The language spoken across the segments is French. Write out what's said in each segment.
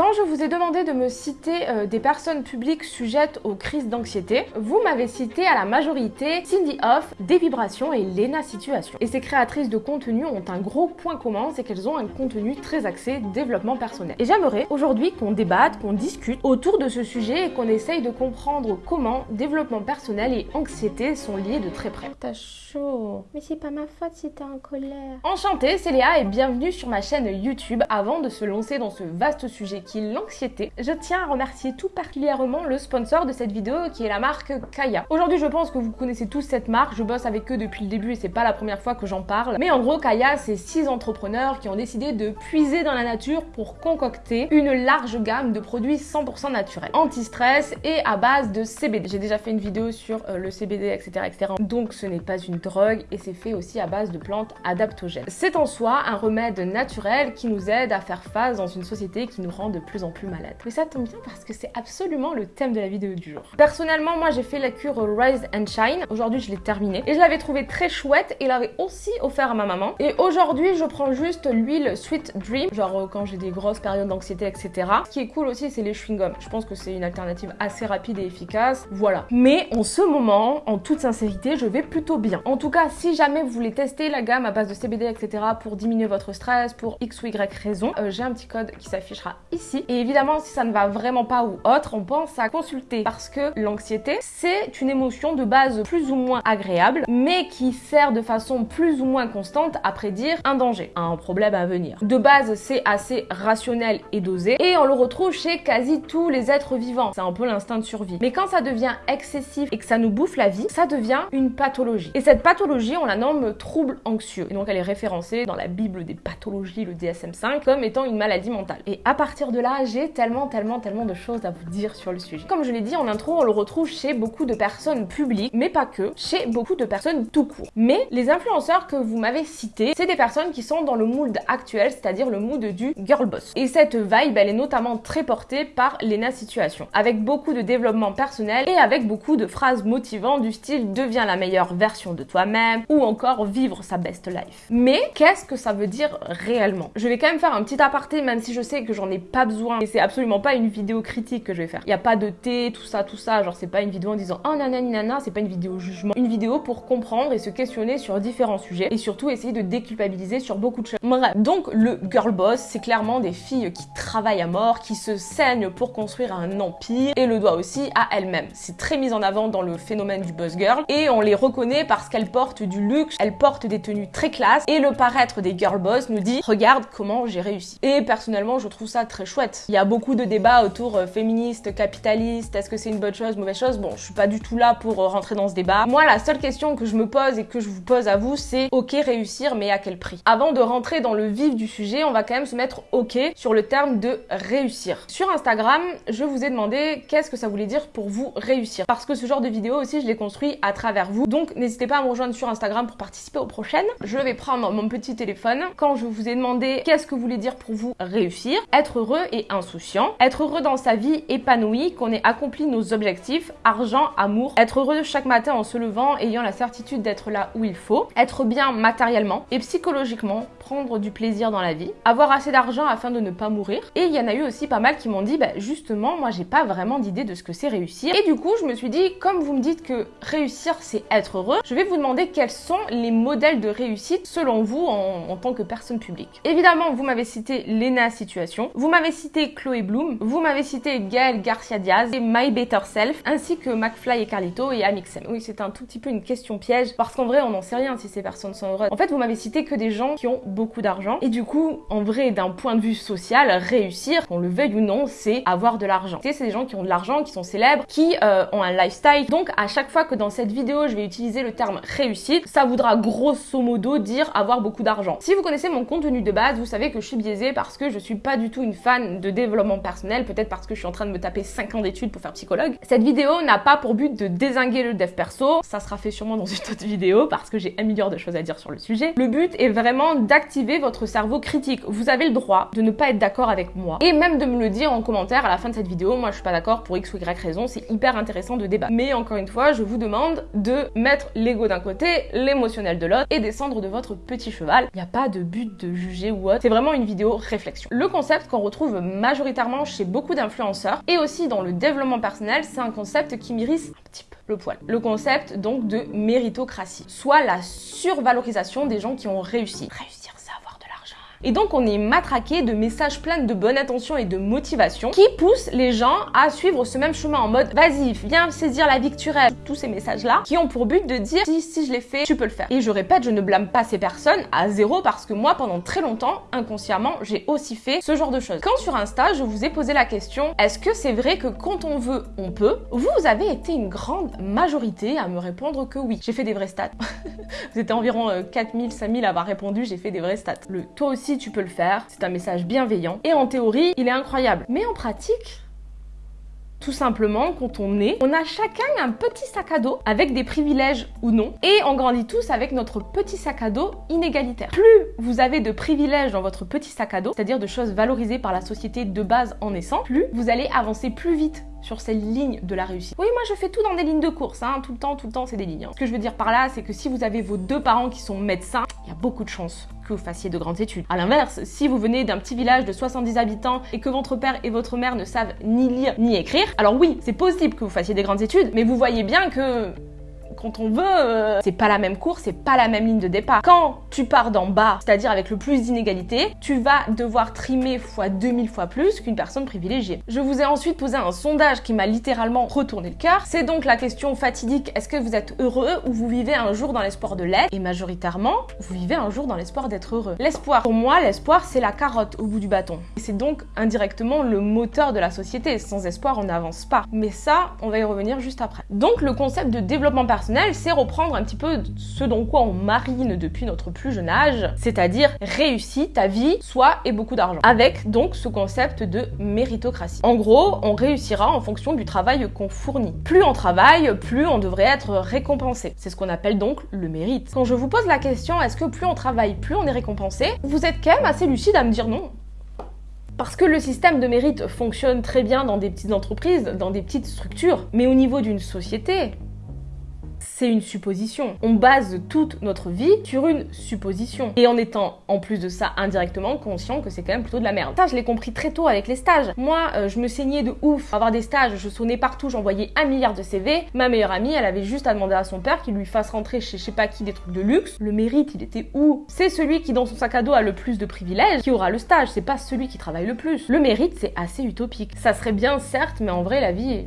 Quand je vous ai demandé de me citer euh, des personnes publiques sujettes aux crises d'anxiété, vous m'avez cité à la majorité Cindy Hoff, Des Vibrations et Lena Situation. Et ces créatrices de contenu ont un gros point commun, c'est qu'elles ont un contenu très axé développement personnel. Et j'aimerais aujourd'hui qu'on débatte, qu'on discute autour de ce sujet et qu'on essaye de comprendre comment développement personnel et anxiété sont liés de très près. T'as chaud. Mais c'est pas ma faute si t'es en colère. Enchantée, c'est Léa et bienvenue sur ma chaîne YouTube. Avant de se lancer dans ce vaste sujet l'anxiété, je tiens à remercier tout particulièrement le sponsor de cette vidéo qui est la marque Kaya. Aujourd'hui, je pense que vous connaissez tous cette marque, je bosse avec eux depuis le début et c'est pas la première fois que j'en parle. Mais en gros, Kaya, c'est six entrepreneurs qui ont décidé de puiser dans la nature pour concocter une large gamme de produits 100% naturels, anti-stress et à base de CBD. J'ai déjà fait une vidéo sur euh, le CBD, etc., etc. Donc ce n'est pas une drogue et c'est fait aussi à base de plantes adaptogènes. C'est en soi un remède naturel qui nous aide à faire face dans une société qui nous rend de plus en plus malades. Mais ça tombe bien parce que c'est absolument le thème de la vidéo du jour. Personnellement, moi j'ai fait la cure Rise and Shine. Aujourd'hui, je l'ai terminée et je l'avais trouvé très chouette et l'avais aussi offert à ma maman. Et aujourd'hui, je prends juste l'huile Sweet Dream, genre euh, quand j'ai des grosses périodes d'anxiété, etc. Ce qui est cool aussi, c'est les chewing-gums. Je pense que c'est une alternative assez rapide et efficace. Voilà. Mais en ce moment, en toute sincérité, je vais plutôt bien. En tout cas, si jamais vous voulez tester la gamme à base de CBD, etc. pour diminuer votre stress, pour X ou Y raison, euh, j'ai un petit code qui s'affichera ici. Et évidemment, si ça ne va vraiment pas ou autre, on pense à consulter parce que l'anxiété, c'est une émotion de base plus ou moins agréable, mais qui sert de façon plus ou moins constante à prédire un danger, un problème à venir. De base, c'est assez rationnel et dosé, et on le retrouve chez quasi tous les êtres vivants. C'est un peu l'instinct de survie. Mais quand ça devient excessif et que ça nous bouffe la vie, ça devient une pathologie. Et cette pathologie, on la nomme trouble anxieux. Et donc elle est référencée dans la Bible des pathologies, le DSM-5, comme étant une maladie mentale. Et à partir de là, j'ai tellement, tellement, tellement de choses à vous dire sur le sujet. Comme je l'ai dit en intro, on le retrouve chez beaucoup de personnes publiques, mais pas que, chez beaucoup de personnes tout court. Mais les influenceurs que vous m'avez cités, c'est des personnes qui sont dans le mood actuel, c'est-à-dire le mood du girl boss. Et cette vibe, elle est notamment très portée par Lena Situation, avec beaucoup de développement personnel et avec beaucoup de phrases motivantes du style deviens la meilleure version de toi-même ou encore vivre sa best life. Mais qu'est-ce que ça veut dire réellement? Je vais quand même faire un petit aparté, même si je sais que j'en ai pas besoin et c'est absolument pas une vidéo critique que je vais faire. Il n'y a pas de thé, tout ça, tout ça. Genre, c'est pas une vidéo en disant oh nanani nana, c'est pas une vidéo jugement. Une vidéo pour comprendre et se questionner sur différents sujets et surtout essayer de déculpabiliser sur beaucoup de choses. Bref, donc le girl boss, c'est clairement des filles qui travaillent à mort, qui se saignent pour construire un empire et le doigt aussi à elles-mêmes. C'est très mis en avant dans le phénomène du buzz girl et on les reconnaît parce qu'elles portent du luxe, elles portent des tenues très classe et le paraître des girl boss nous dit regarde comment j'ai réussi. Et personnellement, je trouve ça très chouette. Il y a beaucoup de débats autour euh, féministe, capitaliste, est-ce que c'est une bonne chose, mauvaise chose? Bon, je suis pas du tout là pour euh, rentrer dans ce débat. Moi, la seule question que je me pose et que je vous pose à vous, c'est ok réussir, mais à quel prix? Avant de rentrer dans le vif du sujet, on va quand même se mettre ok sur le terme de réussir. Sur Instagram, je vous ai demandé qu'est-ce que ça voulait dire pour vous réussir. Parce que ce genre de vidéo aussi, je l'ai construit à travers vous. Donc, n'hésitez pas à me rejoindre sur Instagram pour participer aux prochaines. Je vais prendre mon petit téléphone quand je vous ai demandé qu'est-ce que voulait dire pour vous réussir, être heureux et insouciant, être heureux dans sa vie épanouie, qu'on ait accompli nos objectifs, argent, amour, être heureux chaque matin en se levant, ayant la certitude d'être là où il faut, être bien matériellement et psychologiquement, prendre du plaisir dans la vie, avoir assez d'argent afin de ne pas mourir. Et il y en a eu aussi pas mal qui m'ont dit, bah justement, moi j'ai pas vraiment d'idée de ce que c'est réussir. Et du coup, je me suis dit, comme vous me dites que réussir c'est être heureux, je vais vous demander quels sont les modèles de réussite selon vous en, en tant que personne publique. Évidemment, vous m'avez cité Lena Situation, vous m'avez cité Chloé Bloom, vous m'avez cité Gaël Garcia Diaz et My Better Self, ainsi que McFly et Carlito et Amixem. Oui, c'est un tout petit peu une question piège, parce qu'en vrai, on n'en sait rien si ces personnes sont heureuses. En fait, vous m'avez cité que des gens qui ont beaucoup d'argent, et du coup, en vrai, d'un point de vue social, réussir, qu'on le veuille ou non, c'est avoir de l'argent. C'est des gens qui ont de l'argent, qui sont célèbres, qui euh, ont un lifestyle. Donc, à chaque fois que dans cette vidéo, je vais utiliser le terme réussite, ça voudra grosso modo dire avoir beaucoup d'argent. Si vous connaissez mon contenu de base, vous savez que je suis biaisée parce que je suis pas du tout une fan de développement personnel, peut-être parce que je suis en train de me taper 5 ans d'études pour faire psychologue. Cette vidéo n'a pas pour but de désinguer le dev perso, ça sera fait sûrement dans une autre vidéo parce que j'ai un milliard de choses à dire sur le sujet. Le but est vraiment d'activer votre cerveau critique. Vous avez le droit de ne pas être d'accord avec moi et même de me le dire en commentaire à la fin de cette vidéo. Moi, je suis pas d'accord pour X ou Y raison, c'est hyper intéressant de débattre. Mais encore une fois, je vous demande de mettre l'ego d'un côté, l'émotionnel de l'autre et descendre de votre petit cheval. Il n'y a pas de but de juger ou autre. C'est vraiment une vidéo réflexion. Le concept qu'on retrouve majoritairement chez beaucoup d'influenceurs et aussi dans le développement personnel, c'est un concept qui m'irrisse un petit peu le poil. Le concept donc de méritocratie, soit la survalorisation des gens qui ont réussi. Réussir, c'est avoir de l'argent. Et donc on est matraqué de messages pleins de bonne intention et de motivation qui poussent les gens à suivre ce même chemin en mode vas-y, viens saisir la vie. Tous ces messages-là qui ont pour but de dire si, si je l'ai fait, tu peux le faire. Et je répète, je ne blâme pas ces personnes à zéro parce que moi pendant très longtemps, inconsciemment, j'ai aussi fait ce genre de choses. Quand sur Insta, je vous ai posé la question est-ce que c'est vrai que quand on veut, on peut? Vous avez été une grande majorité à me répondre que oui. J'ai fait des vrais stats. vous étiez environ 4000, 5000 à avoir répondu, j'ai fait des vrais stats. Le toi aussi tu peux le faire, c'est un message bienveillant et en théorie, il est incroyable. Mais en pratique, tout simplement, quand on est, on a chacun un petit sac à dos avec des privilèges ou non, et on grandit tous avec notre petit sac à dos inégalitaire. Plus vous avez de privilèges dans votre petit sac à dos, c'est-à-dire de choses valorisées par la société de base en naissant, plus vous allez avancer plus vite sur cette ligne de la réussite. Oui, moi je fais tout dans des lignes de course, hein, tout le temps, tout le temps, c'est des lignes. Ce que je veux dire par là, c'est que si vous avez vos deux parents qui sont médecins, il y a beaucoup de chances vous fassiez de grandes études. À l'inverse, si vous venez d'un petit village de 70 habitants et que votre père et votre mère ne savent ni lire ni écrire, alors oui, c'est possible que vous fassiez des grandes études, mais vous voyez bien que quand on veut, euh, c'est pas la même course, c'est pas la même ligne de départ. Quand tu pars d'en bas, c'est-à-dire avec le plus d'inégalités, tu vas devoir trimer fois 2000 fois plus qu'une personne privilégiée. Je vous ai ensuite posé un sondage qui m'a littéralement retourné le cœur. C'est donc la question fatidique, est-ce que vous êtes heureux ou vous vivez un jour dans l'espoir de l'être? Et majoritairement, vous vivez un jour dans l'espoir d'être heureux. L'espoir, pour moi, l'espoir, c'est la carotte au bout du bâton. Et c'est donc indirectement le moteur de la société. Sans espoir, on n'avance pas. Mais ça, on va y revenir juste après. Donc le concept de développement personnel c'est reprendre un petit peu ce dont quoi on marine depuis notre plus jeune âge, c'est-à-dire réussis ta vie, soit et beaucoup d'argent. Avec donc ce concept de méritocratie. En gros, on réussira en fonction du travail qu'on fournit. Plus on travaille, plus on devrait être récompensé. C'est ce qu'on appelle donc le mérite. Quand je vous pose la question, est-ce que plus on travaille, plus on est récompensé, vous êtes quand même assez lucide à me dire non. Parce que le système de mérite fonctionne très bien dans des petites entreprises, dans des petites structures, mais au niveau d'une société, c'est une supposition. On base toute notre vie sur une supposition. Et en étant en plus de ça indirectement conscient que c'est quand même plutôt de la merde. Ça, je l'ai compris très tôt avec les stages. Moi, euh, je me saignais de ouf. Avoir des stages, je sonnais partout, j'envoyais un milliard de CV. Ma meilleure amie, elle avait juste à demander à son père qu'il lui fasse rentrer chez je sais pas qui des trucs de luxe. Le mérite, il était où? C'est celui qui dans son sac à dos a le plus de privilèges qui aura le stage. C'est pas celui qui travaille le plus. Le mérite, c'est assez utopique. Ça serait bien certes, mais en vrai, la vie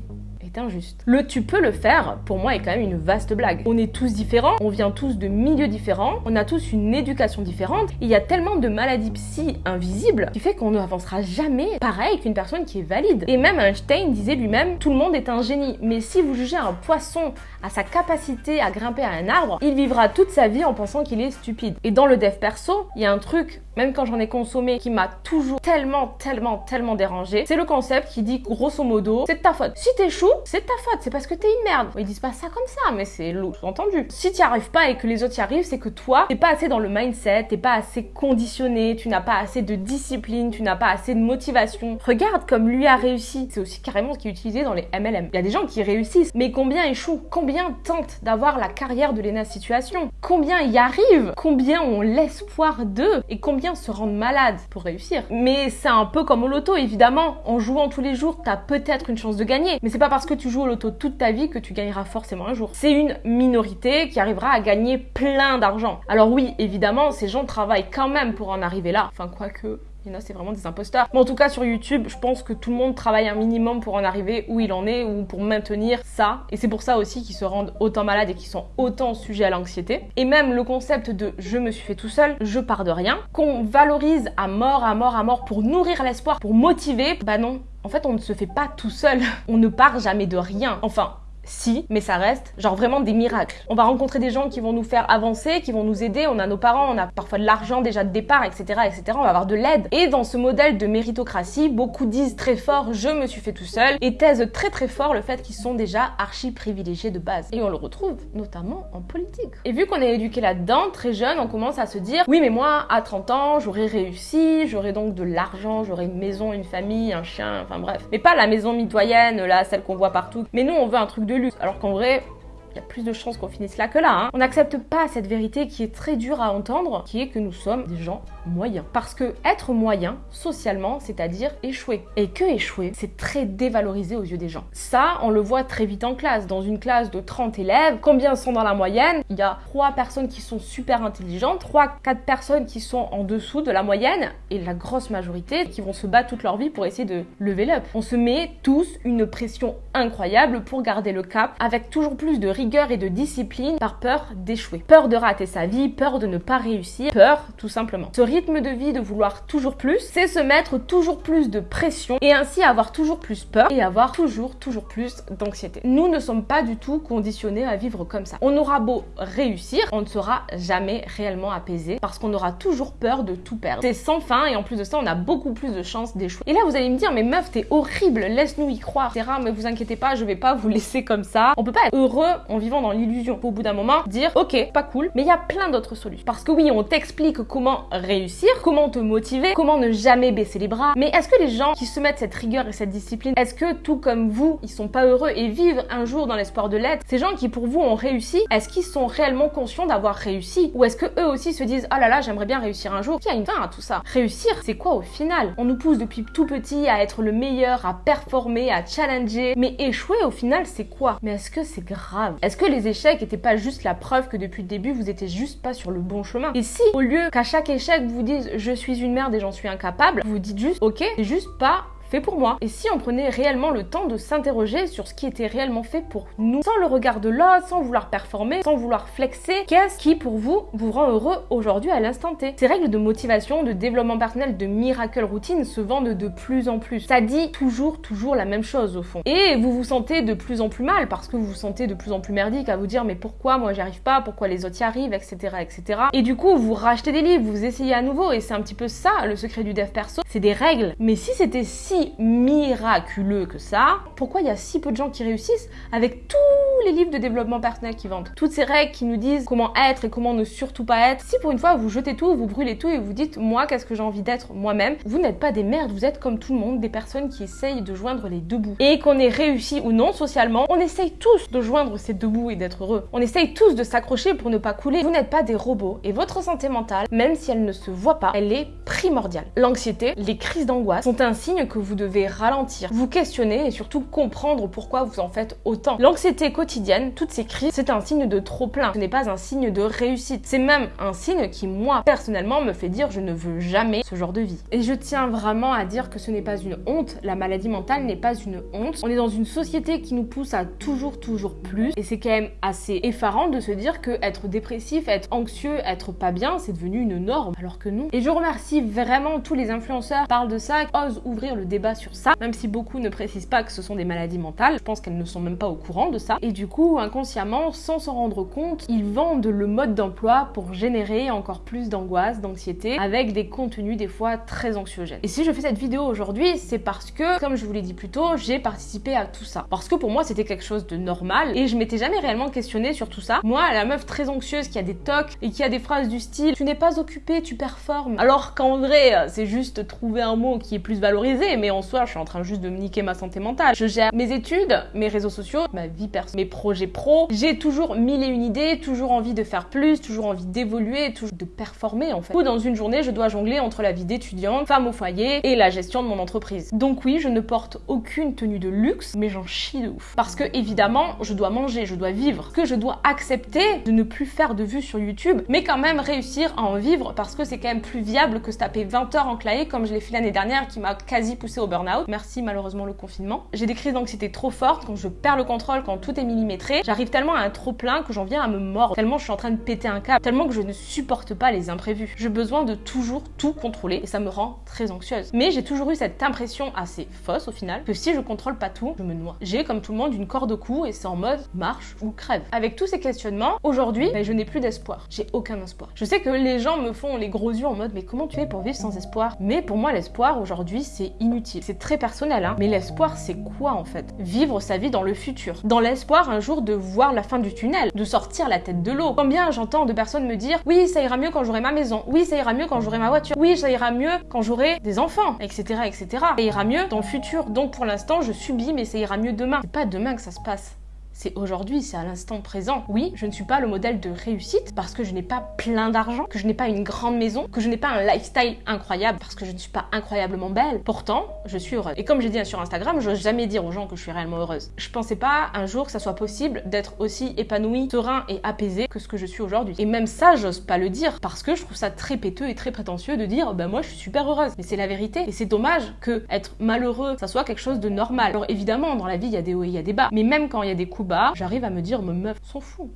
injuste. Le tu peux le faire, pour moi, est quand même une vaste blague. On est tous différents, on vient tous de milieux différents, on a tous une éducation différente. Il y a tellement de maladies psy invisibles qui fait qu'on ne avancera jamais pareil qu'une personne qui est valide. Et même Einstein disait lui-même, tout le monde est un génie. Mais si vous jugez un poisson à sa capacité à grimper à un arbre, il vivra toute sa vie en pensant qu'il est stupide. Et dans le dev perso, il y a un truc même quand j'en ai consommé, qui m'a toujours tellement, tellement, tellement dérangé, c'est le concept qui dit grosso modo, c'est ta faute. Si t'échoues, c'est ta faute, c'est parce que t'es une merde. Ils disent pas ça comme ça, mais c'est entendu. Si t'y arrives pas et que les autres y arrivent, c'est que toi, t'es pas assez dans le mindset, t'es pas assez conditionné, tu n'as pas assez de discipline, tu n'as pas assez de motivation. Regarde comme lui a réussi. C'est aussi carrément ce qui est utilisé dans les MLM. Il y a des gens qui réussissent, mais combien échouent Combien tentent d'avoir la carrière de Lena Situation? Combien y arrivent? Combien ont l'espoir d'eux? Et combien se rendre malade pour réussir. Mais c'est un peu comme au loto, évidemment. En jouant tous les jours, t'as peut-être une chance de gagner. Mais c'est pas parce que tu joues au loto toute ta vie que tu gagneras forcément un jour. C'est une minorité qui arrivera à gagner plein d'argent. Alors oui, évidemment, ces gens travaillent quand même pour en arriver là. Enfin, quoique, il y c'est vraiment des imposteurs. Mais en tout cas, sur YouTube, je pense que tout le monde travaille un minimum pour en arriver où il en est ou pour maintenir ça. Et c'est pour ça aussi qu'ils se rendent autant malades et qu'ils sont autant sujets à l'anxiété. Et même le concept de je me suis fait tout seul, je pars de rien, qu'on valorise à mort, à mort, à mort pour nourrir l'espoir, pour motiver, bah non. En fait, on ne se fait pas tout seul. On ne part jamais de rien. Enfin, si, mais ça reste genre vraiment des miracles. On va rencontrer des gens qui vont nous faire avancer, qui vont nous aider, on a nos parents, on a parfois de l'argent déjà de départ, etc., etc., on va avoir de l'aide. Et dans ce modèle de méritocratie, beaucoup disent très fort « je me suis fait tout seul » et taisent très très fort le fait qu'ils sont déjà archi privilégiés de base. Et on le retrouve notamment en politique. Et vu qu'on est éduqué là-dedans, très jeune, on commence à se dire « oui mais moi, à 30 ans, j'aurais réussi, j'aurais donc de l'argent, j'aurais une maison, une famille, un chien, enfin bref. Mais pas la maison mitoyenne, là, celle qu'on voit partout. Mais nous, on veut un truc de Alors qu'en vrai, il y a plus de chances qu'on finisse là que là. Hein. On n'accepte pas cette vérité qui est très dure à entendre, qui est que nous sommes des gens moyen. Parce que être moyen, socialement, c'est-à-dire échouer. Et que échouer, c'est très dévalorisé aux yeux des gens. Ça, on le voit très vite en classe. Dans une classe de 30 élèves, combien sont dans la moyenne? Il y a 3 personnes qui sont super intelligentes, 3 4 personnes qui sont en dessous de la moyenne et la grosse majorité qui vont se battre toute leur vie pour essayer de lever up. On se met tous une pression incroyable pour garder le cap avec toujours plus de rigueur et de discipline par peur d'échouer. Peur de rater sa vie, peur de ne pas réussir, peur tout simplement. Rythme de vie de vouloir toujours plus, c'est se mettre toujours plus de pression et ainsi avoir toujours plus peur et avoir toujours, toujours plus d'anxiété. Nous ne sommes pas du tout conditionnés à vivre comme ça. On aura beau réussir, on ne sera jamais réellement apaisé parce qu'on aura toujours peur de tout perdre. C'est sans fin et en plus de ça, on a beaucoup plus de chances d'échouer. Et là, vous allez me dire, mais meuf, t'es horrible, laisse-nous y croire, etc. Mais vous inquiétez pas, je vais pas vous laisser comme ça. On peut pas être heureux en vivant dans l'illusion. Au bout d'un moment, dire, ok, pas cool, mais il y a plein d'autres solutions. Parce que oui, on t'explique comment réussir, comment te motiver, comment ne jamais baisser les bras. Mais est-ce que les gens qui se mettent cette rigueur et cette discipline, est-ce que tout comme vous, ils sont pas heureux et vivent un jour dans l'espoir de l'être? Ces gens qui pour vous ont réussi, est-ce qu'ils sont réellement conscients d'avoir réussi? Ou est-ce que eux aussi se disent, oh là là, j'aimerais bien réussir un jour? Y a une fin à tout ça? Réussir, c'est quoi au final? On nous pousse depuis tout petit à être le meilleur, à performer, à challenger. Mais échouer au final, c'est quoi? Mais est-ce que c'est grave? Est-ce que les échecs étaient pas juste la preuve que depuis le début, vous étiez juste pas sur le bon chemin? Et si, au lieu qu'à chaque échec, vous dites je suis une merde et j'en suis incapable, vous dites juste ok, c'est juste pas pour moi. Et si on prenait réellement le temps de s'interroger sur ce qui était réellement fait pour nous, sans le regard de l'autre, sans vouloir performer, sans vouloir flexer, qu'est-ce qui pour vous vous rend heureux aujourd'hui à l'instant T? Ces règles de motivation, de développement personnel, de miracle routine se vendent de plus en plus. Ça dit toujours, toujours la même chose au fond. Et vous vous sentez de plus en plus mal parce que vous vous sentez de plus en plus merdique à vous dire mais pourquoi moi j'y arrive pas, pourquoi les autres y arrivent, etc. etc. Et du coup vous rachetez des livres, vous essayez à nouveau et c'est un petit peu ça le secret du dev perso, c'est des règles. Mais si c'était si miraculeux que ça, pourquoi il y a si peu de gens qui réussissent avec tous les livres de développement personnel qui vendent? Toutes ces règles qui nous disent comment être et comment ne surtout pas être. Si pour une fois vous jetez tout, vous brûlez tout et vous dites moi qu'est-ce que j'ai envie d'être moi-même, vous n'êtes pas des merdes, vous êtes comme tout le monde, des personnes qui essayent de joindre les deux bouts. Et qu'on ait réussi ou non socialement, on essaye tous de joindre ces deux bouts et d'être heureux. On essaye tous de s'accrocher pour ne pas couler. Vous n'êtes pas des robots et votre santé mentale, même si elle ne se voit pas, elle est primordiale. L'anxiété, les crises d'angoisse sont un signe que vous devez ralentir, vous questionner et surtout comprendre pourquoi vous en faites autant. L'anxiété quotidienne, toutes ces crises, c'est un signe de trop plein. Ce n'est pas un signe de réussite. C'est même un signe qui, moi, personnellement, me fait dire je ne veux jamais ce genre de vie. Et je tiens vraiment à dire que ce n'est pas une honte. La maladie mentale n'est pas une honte. On est dans une société qui nous pousse à toujours, toujours plus. Et c'est quand même assez effarant de se dire que être dépressif, être anxieux, être pas bien, c'est devenu une norme. Alors que non. Et je remercie vraiment tous les influenceurs qui parlent de ça, qui osent ouvrir le débat sur ça même si beaucoup ne précisent pas que ce sont des maladies mentales. Je pense qu'elles ne sont même pas au courant de ça. Et du coup, inconsciemment, sans s'en rendre compte, ils vendent le mode d'emploi pour générer encore plus d'angoisse, d'anxiété, avec des contenus des fois très anxiogènes. Et si je fais cette vidéo aujourd'hui, c'est parce que, comme je vous l'ai dit plus tôt, j'ai participé à tout ça. Parce que pour moi, c'était quelque chose de normal et je m'étais jamais réellement questionnée sur tout ça. Moi, la meuf très anxieuse qui a des tocs et qui a des phrases du style tu n'es pas occupé, tu performes. Alors qu'en vrai, c'est juste trouver un mot qui est plus valorisé, mais en soi, je suis en train juste de me niquer ma santé mentale. Je gère mes études, mes réseaux sociaux, ma vie personnelle, mes projets pro. J'ai toujours mille et une idées, toujours envie de faire plus, toujours envie d'évoluer, toujours de performer en fait. Ou dans une journée, je dois jongler entre la vie d'étudiante, femme au foyer et la gestion de mon entreprise. Donc oui, je ne porte aucune tenue de luxe, mais j'en chie de ouf. Parce que évidemment, je dois manger, je dois vivre, que je dois accepter de ne plus faire de vues sur YouTube, mais quand même réussir à en vivre parce que c'est quand même plus viable que se taper 20 heures en clavier comme je l'ai fait l'année dernière qui m'a quasi poussé au burn-out. Merci malheureusement le confinement. J'ai des crises d'anxiété trop fortes quand je perds le contrôle, quand tout est millimétré. J'arrive tellement à un trop plein que j'en viens à me mordre, tellement je suis en train de péter un câble, tellement que je ne supporte pas les imprévus. J'ai besoin de toujours tout contrôler et ça me rend très anxieuse. Mais j'ai toujours eu cette impression assez fausse au final que si je contrôle pas tout, je me noie. J'ai comme tout le monde une corde au cou et c'est en mode marche ou crève. Avec tous ces questionnements, aujourd'hui, ben, je n'ai plus d'espoir. J'ai aucun espoir. Je sais que les gens me font les gros yeux en mode mais comment tu fais pour vivre sans espoir? Mais pour moi l'espoir aujourd'hui c'est inutile. C'est très personnel hein, mais l'espoir, c'est quoi en fait? Vivre sa vie dans le futur. Dans l'espoir un jour de voir la fin du tunnel, de sortir la tête de l'eau. Combien j'entends de personnes me dire oui, ça ira mieux quand j'aurai ma maison. Oui, ça ira mieux quand j'aurai ma voiture. Oui, ça ira mieux quand j'aurai des enfants, etc., etc. Ça ira mieux dans le futur. Donc pour l'instant, je subis, mais ça ira mieux demain. C'est pas demain que ça se passe c'est aujourd'hui, c'est à l'instant présent. Oui, je ne suis pas le modèle de réussite parce que je n'ai pas plein d'argent, que je n'ai pas une grande maison, que je n'ai pas un lifestyle incroyable parce que je ne suis pas incroyablement belle. Pourtant, je suis heureuse. Et comme j'ai dit sur Instagram, je n'ose jamais dire aux gens que je suis réellement heureuse. Je pensais pas un jour que ça soit possible d'être aussi épanouie, serein et apaisé que ce que je suis aujourd'hui. Et même ça, j'ose pas le dire parce que je trouve ça très péteux et très prétentieux de dire ben moi je suis super heureuse. Mais c'est la vérité. Et c'est dommage que être malheureux, ça soit quelque chose de normal. Alors évidemment, dans la vie, il y a des hauts et il y a des bas. Mais même quand il y a des coups j'arrive à me dire, me meuf, s'en fout.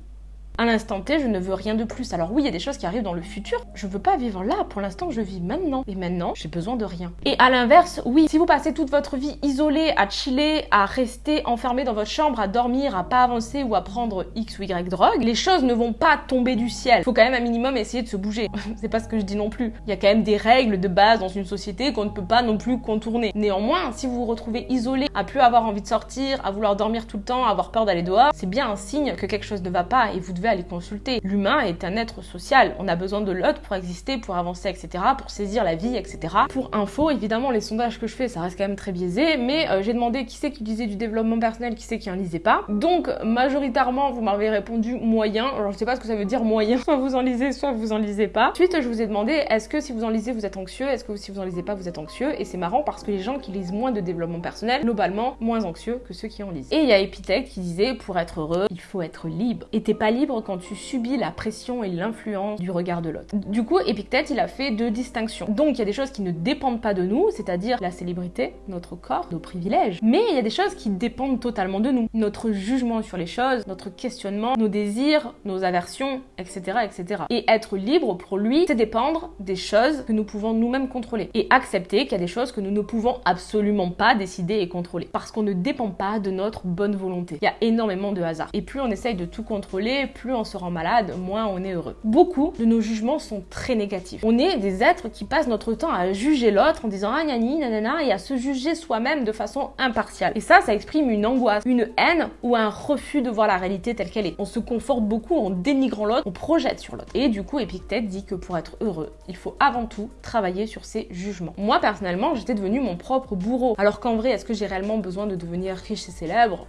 À l'instant T, je ne veux rien de plus. Alors oui, il y a des choses qui arrivent dans le futur. Je veux pas vivre là. Pour l'instant, je vis maintenant. Et maintenant, j'ai besoin de rien. Et à l'inverse, oui, si vous passez toute votre vie isolée, à chiller, à rester enfermé dans votre chambre, à dormir, à pas avancer ou à prendre X ou Y drogue, les choses ne vont pas tomber du ciel. Faut quand même un minimum essayer de se bouger. C'est pas ce que je dis non plus. Il y a quand même des règles de base dans une société qu'on ne peut pas non plus contourner. Néanmoins, si vous vous retrouvez isolé, à plus avoir envie de sortir, à vouloir dormir tout le temps, à avoir peur d'aller dehors, c'est bien un signe que quelque chose ne va pas et vous devez aller consulter. L'humain est un être social. On a besoin de l'autre pour exister, pour avancer, etc., pour saisir la vie, etc. Pour info, évidemment, les sondages que je fais, ça reste quand même très biaisé, mais euh, j'ai demandé qui c'est qui disait du développement personnel, qui c'est qui en lisait pas. Donc, majoritairement, vous m'avez répondu moyen. Alors, je sais pas ce que ça veut dire moyen. Soit vous en lisez, soit vous en lisez pas. Ensuite, je vous ai demandé est-ce que si vous en lisez, vous êtes anxieux? Est-ce que si vous en lisez pas, vous êtes anxieux? Et c'est marrant parce que les gens qui lisent moins de développement personnel, globalement, moins anxieux que ceux qui en lisent. Et il y a Epithète qui disait pour être heureux, il faut être libre. Et t'es pas libre quand tu subis la pression et l'influence du regard de l'autre. Du coup, Epictète, il a fait deux distinctions. Donc, il y a des choses qui ne dépendent pas de nous, c'est-à-dire la célébrité, notre corps, nos privilèges. Mais il y a des choses qui dépendent totalement de nous. Notre jugement sur les choses, notre questionnement, nos désirs, nos aversions, etc., etc. Et être libre, pour lui, c'est dépendre des choses que nous pouvons nous-mêmes contrôler. Et accepter qu'il y a des choses que nous ne pouvons absolument pas décider et contrôler. Parce qu'on ne dépend pas de notre bonne volonté. Il y a énormément de hasard. Et plus on essaye de tout contrôler, plus on se rend malade, moins on est heureux. Beaucoup de nos jugements sont très négatifs. On est des êtres qui passent notre temps à juger l'autre en disant ah nani nanana et à se juger soi-même de façon impartiale. Et ça, ça exprime une angoisse, une haine ou un refus de voir la réalité telle qu'elle est. On se conforte beaucoup en dénigrant l'autre, on projette sur l'autre. Et du coup, Epictète dit que pour être heureux, il faut avant tout travailler sur ses jugements. Moi, personnellement, j'étais devenu mon propre bourreau. Alors qu'en vrai, est-ce que j'ai réellement besoin de devenir riche et célèbre?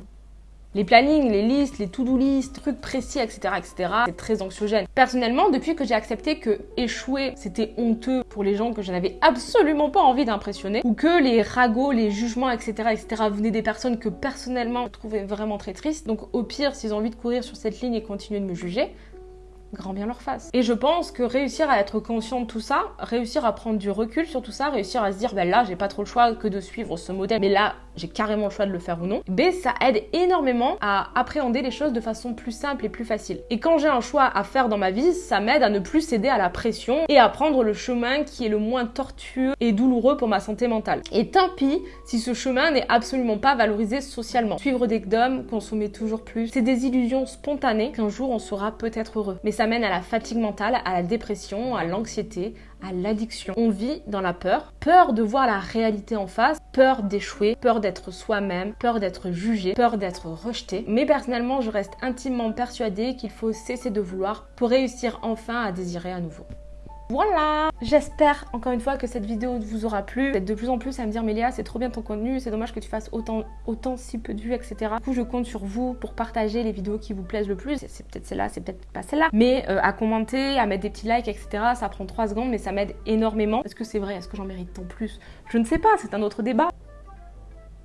Les plannings, les listes, les to-do listes, trucs précis, etc., etc., c'est très anxiogène. Personnellement, depuis que j'ai accepté que échouer, c'était honteux pour les gens que je n'avais absolument pas envie d'impressionner, ou que les ragots, les jugements, etc., etc., venaient des personnes que personnellement je trouvais vraiment très tristes, donc au pire, s'ils ont envie de courir sur cette ligne et continuer de me juger, grand bien leur face. Et je pense que réussir à être conscient de tout ça, réussir à prendre du recul sur tout ça, réussir à se dire, ben là, j'ai pas trop le choix que de suivre ce modèle, mais là, j'ai carrément le choix de le faire ou non, ben ça aide énormément à appréhender les choses de façon plus simple et plus facile. Et quand j'ai un choix à faire dans ma vie, ça m'aide à ne plus céder à la pression et à prendre le chemin qui est le moins tortueux et douloureux pour ma santé mentale. Et tant pis si ce chemin n'est absolument pas valorisé socialement. Suivre des gnomes, consommer toujours plus, c'est des illusions spontanées qu'un jour on sera peut-être heureux. Mais ça mène à la fatigue mentale, à la dépression, à l'anxiété, à l'addiction. On vit dans la peur, peur de voir la réalité en face, peur d'échouer, peur d'être soi-même, peur d'être jugé, peur d'être rejeté. Mais personnellement, je reste intimement persuadée qu'il faut cesser de vouloir pour réussir enfin à désirer à nouveau. Voilà J'espère encore une fois que cette vidéo vous aura plu. Vous êtes de plus en plus à me dire Mélia c'est trop bien ton contenu, c'est dommage que tu fasses autant, autant si peu de vues, etc. Du coup je compte sur vous pour partager les vidéos qui vous plaisent le plus. C'est peut-être celle-là, c'est peut-être pas celle-là. Mais euh, à commenter, à mettre des petits likes, etc. Ça prend 3 secondes mais ça m'aide énormément. Est-ce que c'est vrai? Est-ce que j'en mérite tant plus? Je ne sais pas, c'est un autre débat.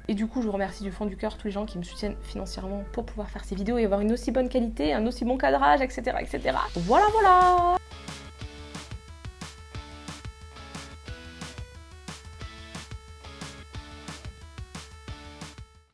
Et du coup, je vous remercie du fond du cœur tous les gens qui me soutiennent financièrement pour pouvoir faire ces vidéos et avoir une aussi bonne qualité, un aussi bon cadrage, etc. etc. Voilà, voilà